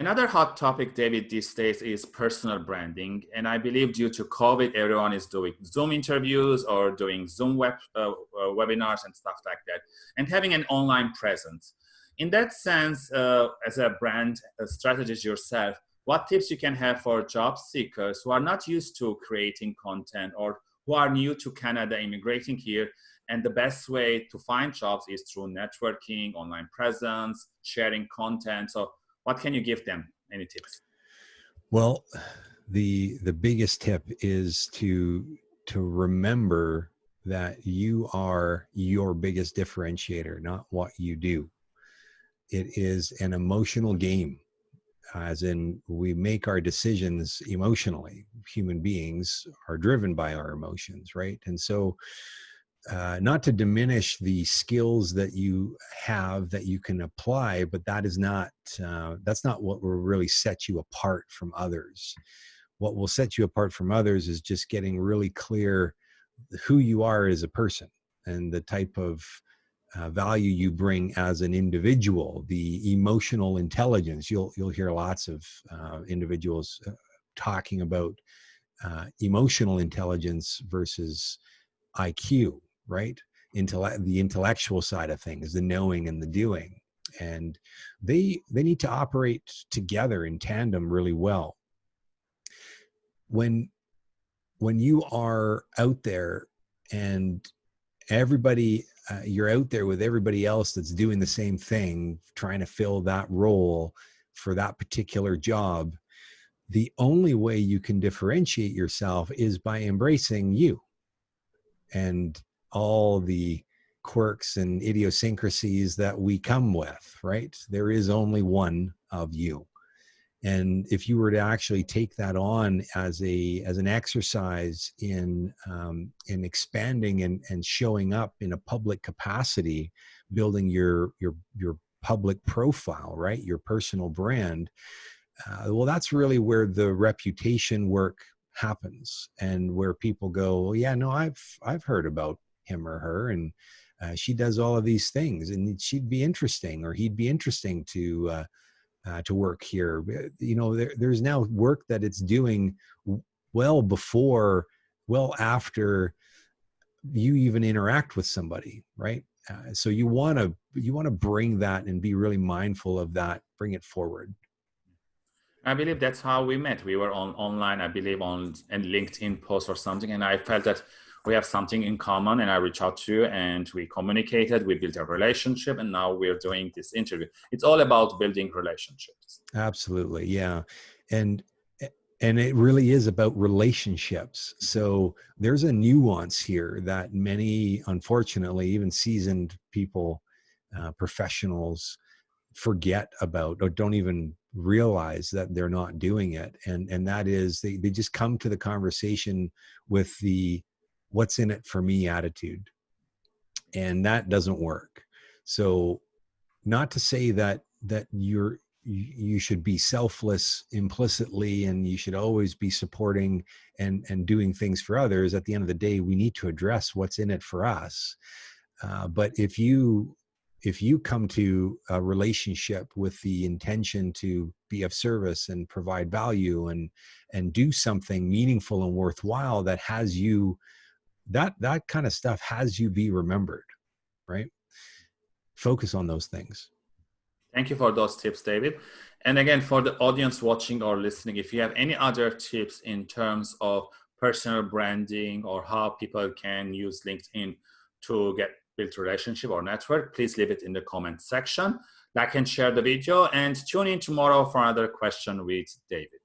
Another hot topic, David, these days is personal branding. And I believe due to COVID, everyone is doing Zoom interviews or doing Zoom web, uh, uh, webinars and stuff like that, and having an online presence. In that sense, uh, as a brand a strategist yourself, what tips you can have for job seekers who are not used to creating content or who are new to Canada, immigrating here, and the best way to find jobs is through networking, online presence, sharing content. So what can you give them? Any tips? Well, the the biggest tip is to to remember that you are your biggest differentiator, not what you do. It is an emotional game, as in we make our decisions emotionally. Human beings are driven by our emotions, right? And so uh, not to diminish the skills that you have that you can apply, but that is not uh, that's not what will really set you apart from others. What will set you apart from others is just getting really clear who you are as a person and the type of uh, value you bring as an individual, the emotional intelligence. You'll you'll hear lots of uh, individuals uh, talking about uh, emotional intelligence versus IQ right? The intellectual side of things, the knowing and the doing. And they, they need to operate together in tandem really well. When, when you are out there and everybody uh, you're out there with everybody else that's doing the same thing trying to fill that role for that particular job the only way you can differentiate yourself is by embracing you and all the quirks and idiosyncrasies that we come with, right? There is only one of you. And if you were to actually take that on as a as an exercise in um, in expanding and, and showing up in a public capacity, building your your your public profile, right, your personal brand, uh, well, that's really where the reputation work happens, and where people go, well, yeah, no, I've I've heard about him or her and uh, she does all of these things and she'd be interesting or he'd be interesting to uh, uh, to work here. You know there, there's now work that it's doing well before well after you even interact with somebody right? Uh, so you want to you want to bring that and be really mindful of that bring it forward. I believe that's how we met. We were on online, I believe, on a LinkedIn post or something, and I felt that we have something in common and I reached out to you and we communicated, we built a relationship and now we're doing this interview. It's all about building relationships. Absolutely. Yeah. And and it really is about relationships. So there's a nuance here that many, unfortunately, even seasoned people, uh, professionals forget about or don't even realize that they're not doing it. And, and that is they, they just come to the conversation with the what's in it for me attitude. And that doesn't work. So not to say that that you're you should be selfless implicitly and you should always be supporting and and doing things for others. At the end of the day we need to address what's in it for us. Uh, but if you if you come to a relationship with the intention to be of service and provide value and and do something meaningful and worthwhile that has you that that kind of stuff has you be remembered right? Focus on those things. Thank you for those tips david. And again for the audience watching or listening if you have any other tips in terms of personal branding or how people can use linkedin to get build relationship or network please leave it in the comment section. Like and share the video and tune in tomorrow for another question with david